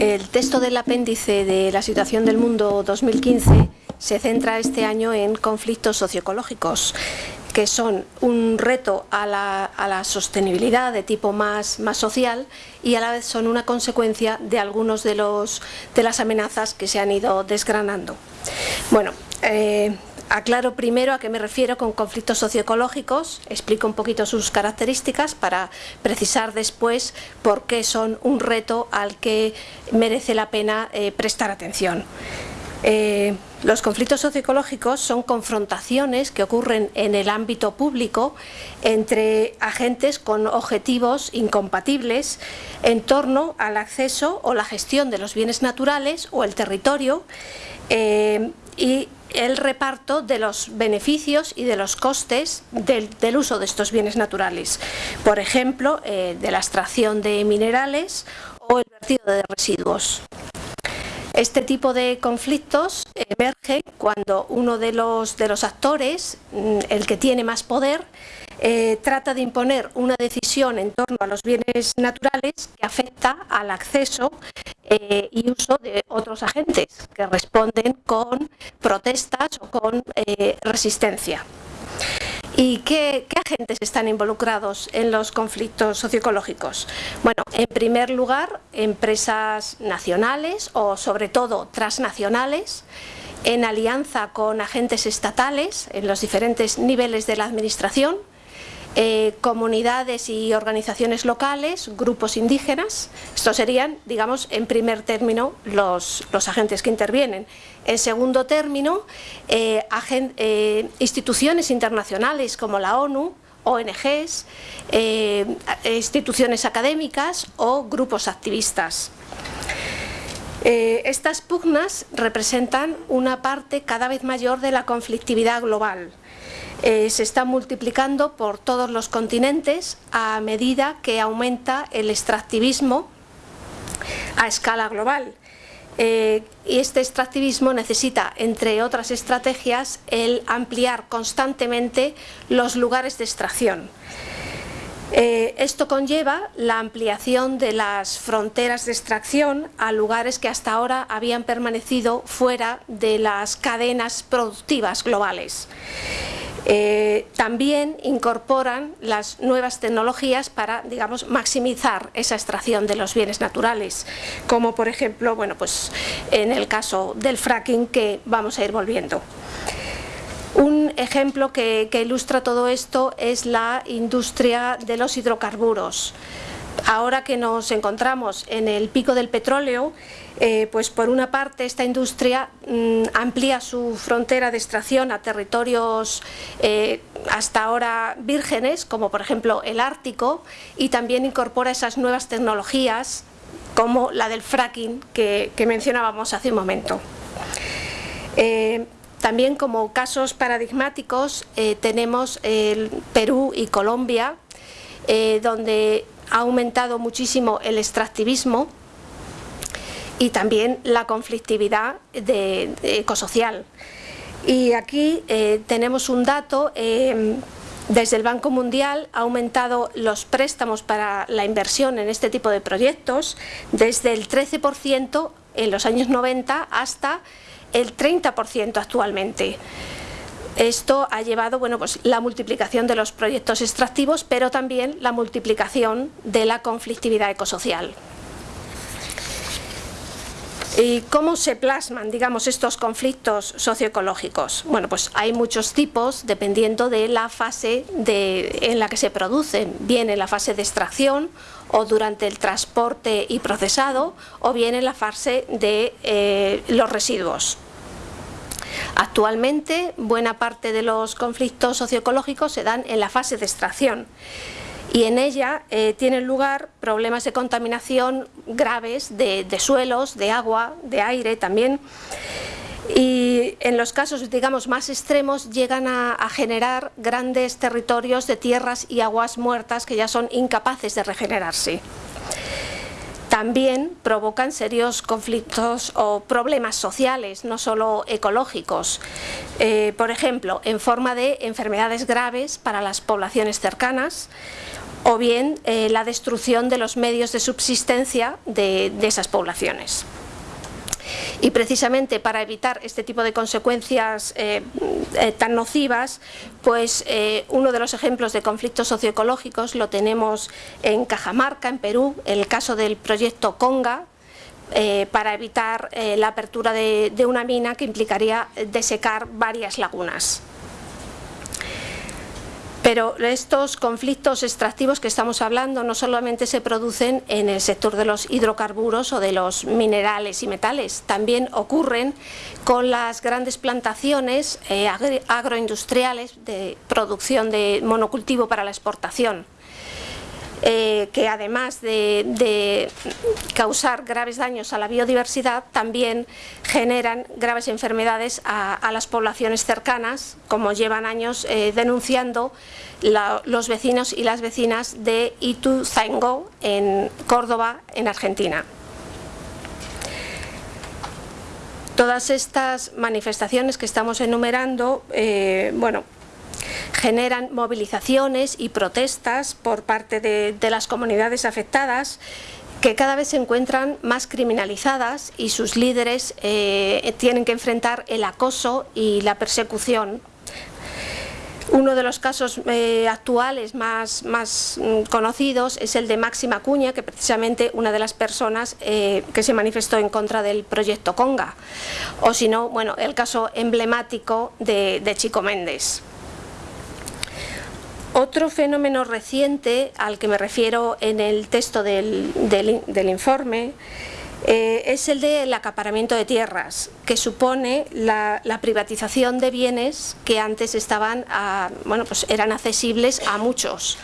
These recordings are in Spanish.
El texto del apéndice de la situación del mundo 2015 se centra este año en conflictos socioecológicos que son un reto a la, sostenibilidad de tipo más, más, social y a la vez son una consecuencia de algunos de, de las amenazas que se han ido desgranando. Bueno, eh, Aclaro primero a qué me refiero con conflictos socioecológicos, explico un poquito sus características para precisar después por qué son un reto al que merece la pena eh, prestar atención. Eh, los conflictos socioecológicos son confrontaciones que ocurren en el ámbito público entre agentes con objetivos incompatibles en torno al acceso o la gestión de los bienes naturales o el territorio eh, y el reparto de los beneficios y de los costes del, uso de estos bienes naturales. Por ejemplo, eh, de la extracción de minerales o el vertido de residuos. Este tipo de conflictos emerge cuando uno de los, de los actores, mm, el que tiene más poder, eh, trata de imponer una decisión en torno a los bienes naturales que afecta al acceso eh, y uso de otros agentes que responden con protestas o con eh, resistencia. ¿Y qué, agentes están involucrados en los conflictos socioecológicos? Bueno, en primer lugar, empresas nacionales o sobre todo transnacionales, en alianza con agentes estatales en los diferentes niveles de la administración, eh, comunidades y organizaciones locales, grupos indígenas, estos serían, digamos, en primer término los, agentes que intervienen. En segundo término, eh, eh, instituciones internacionales como la ONU, ONGs, instituciones académicas o grupos activistas. estas pugnas representan una parte cada vez mayor de la conflictividad global eh, se está multiplicando por todos los continentes a medida que aumenta el extractivismo a escala global. Eh, y este extractivismo necesita, entre otras estrategias, el ampliar constantemente los lugares de extracción. Eh, esto conlleva la ampliación de las fronteras de extracción a lugares que hasta ahora habían permanecido fuera de las cadenas productivas globales. Eh, también incorporan las nuevas tecnologías para, digamos, maximizar esa extracción de los bienes naturales, como por ejemplo, bueno, pues en el caso del fracking que vamos a ir volviendo. Un ejemplo que ilustra todo esto es la industria de los hidrocarburos. Ahora que nos encontramos en el pico del petróleo, eh, pues por una parte esta industria mm, amplía su frontera de extracción a territorios eh, hasta ahora vírgenes, como por ejemplo el Ártico, y también incorpora esas nuevas tecnologías como la del fracking que, mencionábamos hace un momento. Eh, también como casos paradigmáticos tenemos el Perú y Colombia, donde ha aumentado muchísimo el extractivismo y también la conflictividad ecosocial. Y aquí eh, tenemos un dato, eh, desde el Banco Mundial ha aumentado los préstamos para la inversión en este tipo de proyectos desde el 13% en los años 90 hasta el 30% actualmente. Esto ha llevado bueno, pues, la multiplicación de los proyectos extractivos, pero también la multiplicación de la conflictividad ecosocial. ¿Y cómo se plasman, digamos, estos conflictos socioecológicos? Bueno, pues hay muchos tipos dependiendo de la fase en la que se producen, bien en la fase de extracción o durante el transporte y procesado, o bien en la fase de eh, los residuos. Actualmente, buena parte de los conflictos socioecológicos se dan en la fase de extracción y en ella eh, tienen lugar problemas de contaminación graves de, suelos, de agua, de aire también. Y en los casos digamos más extremos llegan a, a, generar grandes territorios de tierras y aguas muertas que ya son incapaces de regenerarse también provocan serios conflictos o problemas sociales, no solo ecológicos. Eh, por ejemplo, en forma de enfermedades graves para las poblaciones cercanas o bien eh, la destrucción de los medios de subsistencia de, esas poblaciones. Y precisamente para evitar este tipo de consecuencias eh, eh, tan nocivas, pues uno de los ejemplos de conflictos socioecológicos lo tenemos en Cajamarca, en Perú, el caso del proyecto Conga, para evitar la apertura de, una mina que implicaría desecar varias lagunas. Pero estos conflictos extractivos que estamos hablando no solamente se producen en el sector de los hidrocarburos o de los minerales y metales, también ocurren con las grandes plantaciones eh, agroindustriales de producción de monocultivo para la exportación. Eh, que además de, causar graves daños a la biodiversidad, también generan graves enfermedades a, las poblaciones cercanas, como llevan años eh, denunciando los vecinos y las vecinas de Ituzaingó, en Córdoba, en Argentina. Todas estas manifestaciones que estamos enumerando, eh, bueno, generan movilizaciones y protestas por parte de, las comunidades afectadas que cada vez se encuentran más criminalizadas y sus líderes eh, tienen que enfrentar el acoso y la persecución. Uno de los casos eh, actuales más, más, mm, conocidos es el de Máxima Cuña, que precisamente una de las personas eh, que se manifestó en contra del proyecto Conga. O si no, bueno, el caso emblemático de Chico Méndez. Otro fenómeno reciente al que me refiero en el texto del, informe eh, es el del acaparamiento de tierras, que supone la, privatización de bienes que antes estaban bueno, pues eran accesibles a muchos.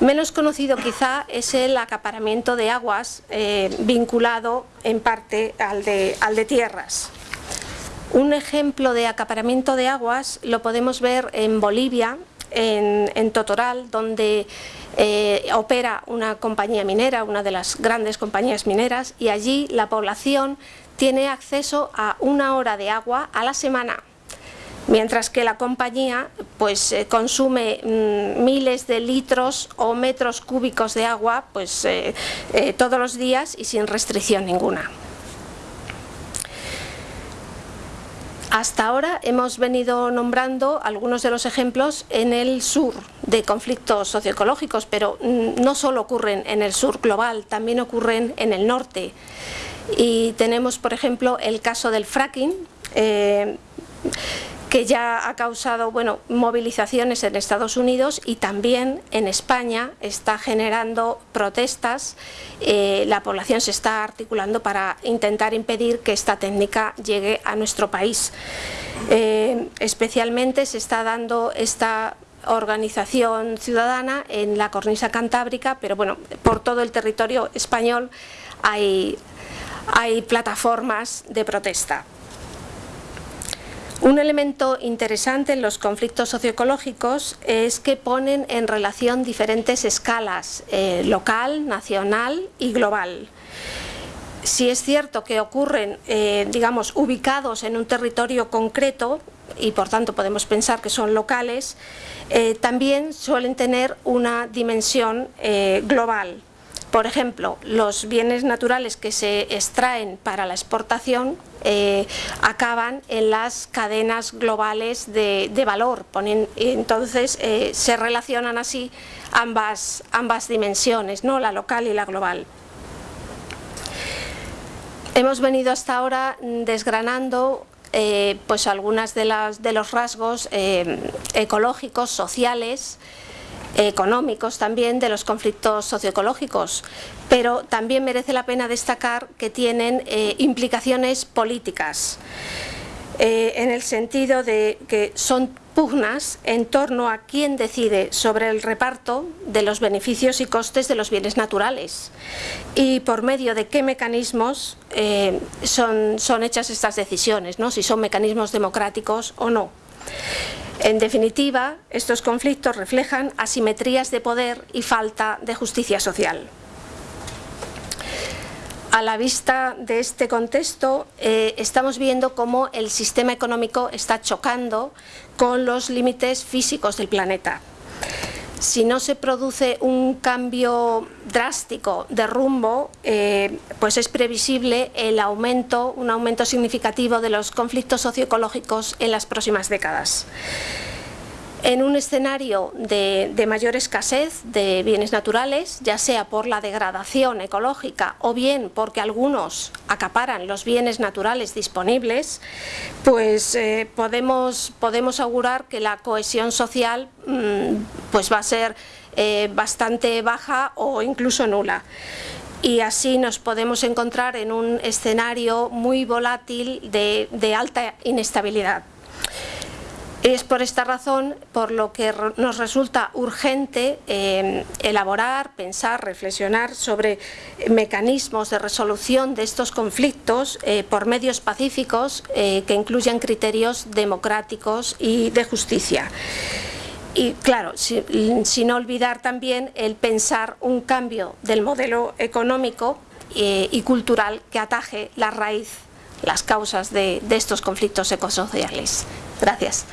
Menos conocido quizá es el acaparamiento de aguas eh, vinculado en parte al de, al de tierras. Un ejemplo de acaparamiento de aguas lo podemos ver en Bolivia, en, Totoral, donde eh, opera una compañía minera, una de las grandes compañías mineras, y allí la población tiene acceso a una hora de agua a la semana, mientras que la compañía pues, eh, consume mm, miles de litros o metros cúbicos de agua pues, eh, todos los días y sin restricción ninguna. Hasta ahora hemos venido nombrando algunos de los ejemplos en el sur de conflictos socioecológicos, pero mm, no solo ocurren en el sur global, también ocurren en el norte. Y tenemos, por ejemplo, el caso del fracking, eh, que ya ha causado bueno, movilizaciones en Estados Unidos y también en España está generando protestas. Eh, la población se está articulando para intentar impedir que esta técnica llegue a nuestro país. Eh, especialmente se está dando esta organización ciudadana en la cornisa cantábrica, pero bueno, por todo el territorio español hay, hay plataformas de protesta. Un elemento interesante en los conflictos socioecológicos es que ponen en relación diferentes escalas, eh, local, nacional y global. Si es cierto que ocurren, eh, digamos, ubicados en un territorio concreto, y por tanto podemos pensar que son locales, eh, también suelen tener una dimensión global. Por ejemplo, los bienes naturales que se extraen para la exportación eh, acaban en las cadenas globales de, valor. entonces eh, se relacionan así ambas, ambas dimensiones, ¿no? la local y la global. Hemos venido hasta ahora desgranando eh, pues algunas de, las, de los rasgos ecológicos, sociales, económicos también de los conflictos socioecológicos, pero también merece la pena destacar que tienen eh, implicaciones políticas, eh, en el sentido de que son pugnas en torno a quién decide sobre el reparto de los beneficios y costes de los bienes naturales y por medio de qué mecanismos eh, son, son hechas estas decisiones, ¿no? si son mecanismos democráticos o no. En definitiva, estos conflictos reflejan asimetrías de poder y falta de justicia social. A la vista de este contexto, eh, estamos viendo cómo el sistema económico está chocando con los límites físicos del planeta. Si no se produce un cambio drástico de rumbo, eh, pues es previsible el aumento, un aumento significativo de los conflictos socioecológicos en las próximas décadas. En un escenario de, mayor escasez de bienes naturales, ya sea por la degradación ecológica o bien porque algunos acaparan los bienes naturales disponibles, pues eh, podemos, podemos augurar que la cohesión social mm, pues va a ser eh, bastante baja o incluso nula y así nos podemos encontrar en un escenario muy volátil de alta inestabilidad. Es por esta razón por lo que nos resulta urgente eh, elaborar, pensar, reflexionar sobre mecanismos de resolución de estos conflictos eh, por medios pacíficos eh, que incluyan criterios democráticos y de justicia. Y claro, sin olvidar también el pensar un cambio del modelo económico y cultural que ataje la raíz, las causas de, de estos conflictos ecosociales. Gracias.